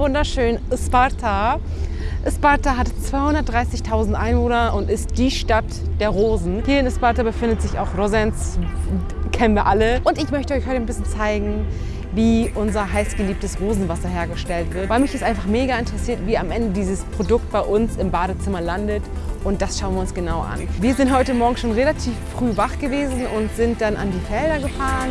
wunderschönen Sparta. Sparta hat 230.000 Einwohner und ist die Stadt der Rosen. Hier in Sparta befindet sich auch Rosens, kennen wir alle. Und ich möchte euch heute ein bisschen zeigen, wie unser heißgeliebtes Rosenwasser hergestellt wird. Weil mich es einfach mega interessiert, wie am Ende dieses Produkt bei uns im Badezimmer landet. Und das schauen wir uns genau an. Wir sind heute Morgen schon relativ früh wach gewesen und sind dann an die Felder gefahren.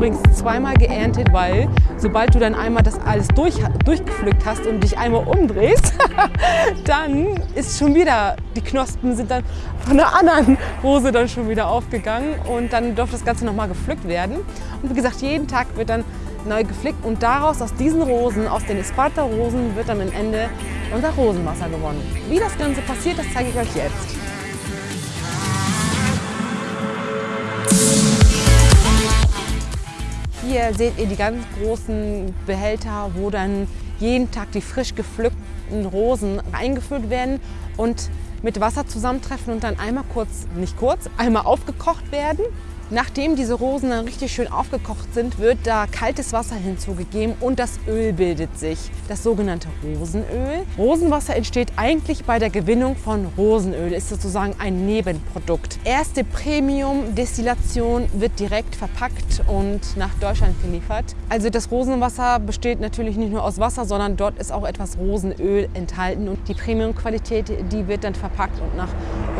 Übrigens zweimal geerntet, weil sobald du dann einmal das alles durch, durchgepflückt hast und dich einmal umdrehst, dann ist schon wieder, die Knospen sind dann von einer anderen Rose dann schon wieder aufgegangen und dann darf das Ganze nochmal gepflückt werden. Und wie gesagt, jeden Tag wird dann neu gepflegt und daraus, aus diesen Rosen, aus den Esparta-Rosen, wird dann am Ende unser Rosenwasser gewonnen. Wie das Ganze passiert, das zeige ich euch jetzt. Hier seht ihr die ganz großen Behälter, wo dann jeden Tag die frisch gepflückten Rosen eingefüllt werden und mit Wasser zusammentreffen und dann einmal kurz, nicht kurz, einmal aufgekocht werden. Nachdem diese Rosen dann richtig schön aufgekocht sind, wird da kaltes Wasser hinzugegeben und das Öl bildet sich, das sogenannte Rosenöl. Rosenwasser entsteht eigentlich bei der Gewinnung von Rosenöl, ist sozusagen ein Nebenprodukt. Erste Premium-Destillation wird direkt verpackt und nach Deutschland geliefert. Also das Rosenwasser besteht natürlich nicht nur aus Wasser, sondern dort ist auch etwas Rosenöl enthalten und die Premium-Qualität, die wird dann verpackt und nach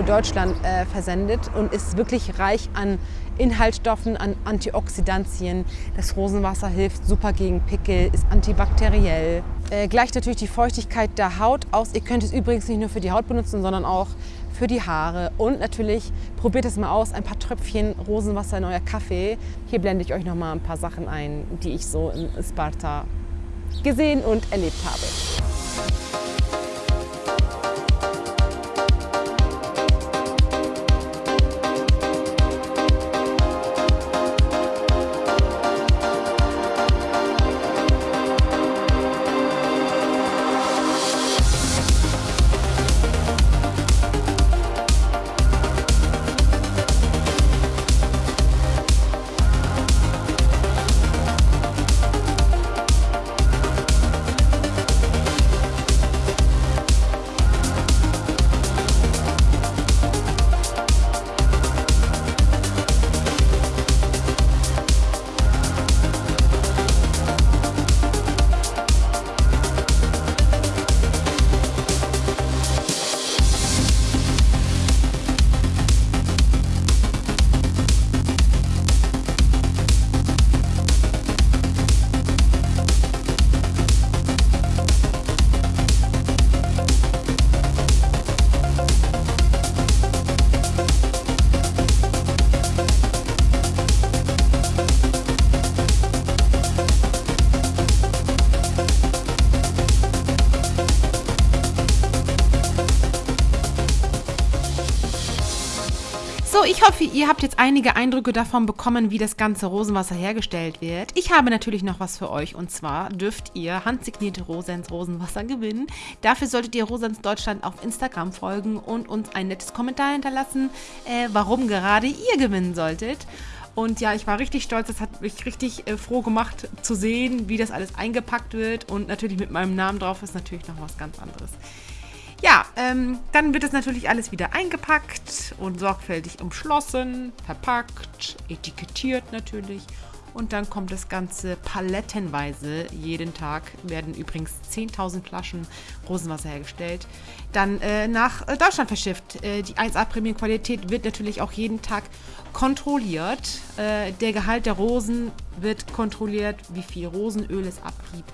Deutschland äh, versendet und ist wirklich reich an Inhaltsstoffen, an Antioxidantien. Das Rosenwasser hilft super gegen Pickel, ist antibakteriell. Äh, gleicht natürlich die Feuchtigkeit der Haut aus. Ihr könnt es übrigens nicht nur für die Haut benutzen, sondern auch für die Haare. Und natürlich probiert es mal aus, ein paar Tröpfchen Rosenwasser in euer Kaffee. Hier blende ich euch noch mal ein paar Sachen ein, die ich so in Sparta gesehen und erlebt habe. Ich hoffe, ihr habt jetzt einige Eindrücke davon bekommen, wie das ganze Rosenwasser hergestellt wird. Ich habe natürlich noch was für euch und zwar dürft ihr handsignierte Rosens Rosenwasser gewinnen. Dafür solltet ihr Rosens Deutschland auf Instagram folgen und uns ein nettes Kommentar hinterlassen, äh, warum gerade ihr gewinnen solltet. Und ja, ich war richtig stolz. Das hat mich richtig äh, froh gemacht zu sehen, wie das alles eingepackt wird. Und natürlich mit meinem Namen drauf ist natürlich noch was ganz anderes. Ja, ähm, dann wird es natürlich alles wieder eingepackt und sorgfältig umschlossen, verpackt, etikettiert natürlich. Und dann kommt das Ganze palettenweise. Jeden Tag werden übrigens 10.000 Flaschen Rosenwasser hergestellt. Dann äh, nach äh, Deutschland verschifft. Äh, die 1A Premium-Qualität wird natürlich auch jeden Tag kontrolliert. Äh, der Gehalt der Rosen wird kontrolliert, wie viel Rosenöl es abgibt.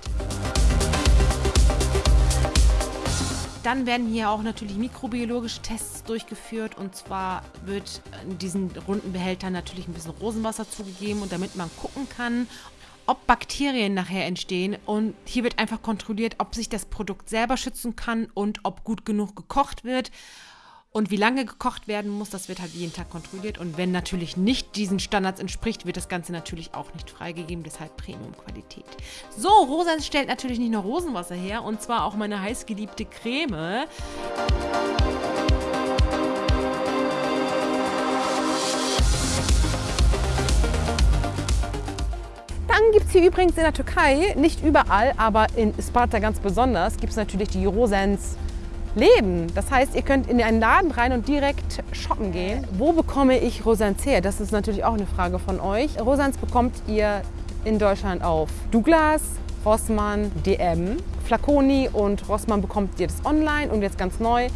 Dann werden hier auch natürlich mikrobiologische Tests durchgeführt und zwar wird in diesen runden Behältern natürlich ein bisschen Rosenwasser zugegeben und damit man gucken kann, ob Bakterien nachher entstehen und hier wird einfach kontrolliert, ob sich das Produkt selber schützen kann und ob gut genug gekocht wird. Und wie lange gekocht werden muss, das wird halt jeden Tag kontrolliert. Und wenn natürlich nicht diesen Standards entspricht, wird das Ganze natürlich auch nicht freigegeben. Deshalb Premium-Qualität. So, Rosans stellt natürlich nicht nur Rosenwasser her, und zwar auch meine heißgeliebte Creme. Dann gibt es hier übrigens in der Türkei, nicht überall, aber in Sparta ganz besonders, gibt es natürlich die Rosens leben. Das heißt, ihr könnt in einen Laden rein und direkt shoppen gehen. Wo bekomme ich Rosans her? Das ist natürlich auch eine Frage von euch. Rosans bekommt ihr in Deutschland auf Douglas, Rossmann, DM, Flaconi und Rossmann bekommt ihr das online und jetzt ganz neu.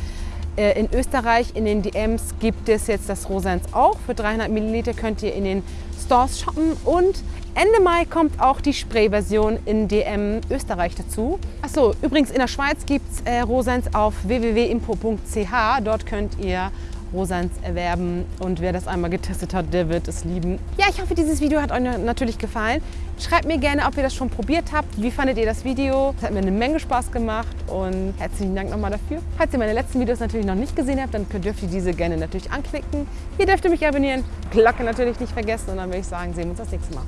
Äh, in Österreich in den DMs gibt es jetzt das Rosans auch. Für 300 Milliliter könnt ihr in den Stores shoppen und Ende Mai kommt auch die Spray-Version in DM Österreich dazu. Achso, übrigens in der Schweiz gibt es äh, Rosens auf www.impo.ch. Dort könnt ihr Rosans erwerben und wer das einmal getestet hat, der wird es lieben. Ja, ich hoffe, dieses Video hat euch natürlich gefallen. Schreibt mir gerne, ob ihr das schon probiert habt. Wie fandet ihr das Video? Es hat mir eine Menge Spaß gemacht und herzlichen Dank nochmal dafür. Falls ihr meine letzten Videos natürlich noch nicht gesehen habt, dann dürft ihr diese gerne natürlich anklicken. Hier dürft ihr mich abonnieren, Glocke natürlich nicht vergessen und dann würde ich sagen, sehen wir uns das nächste Mal.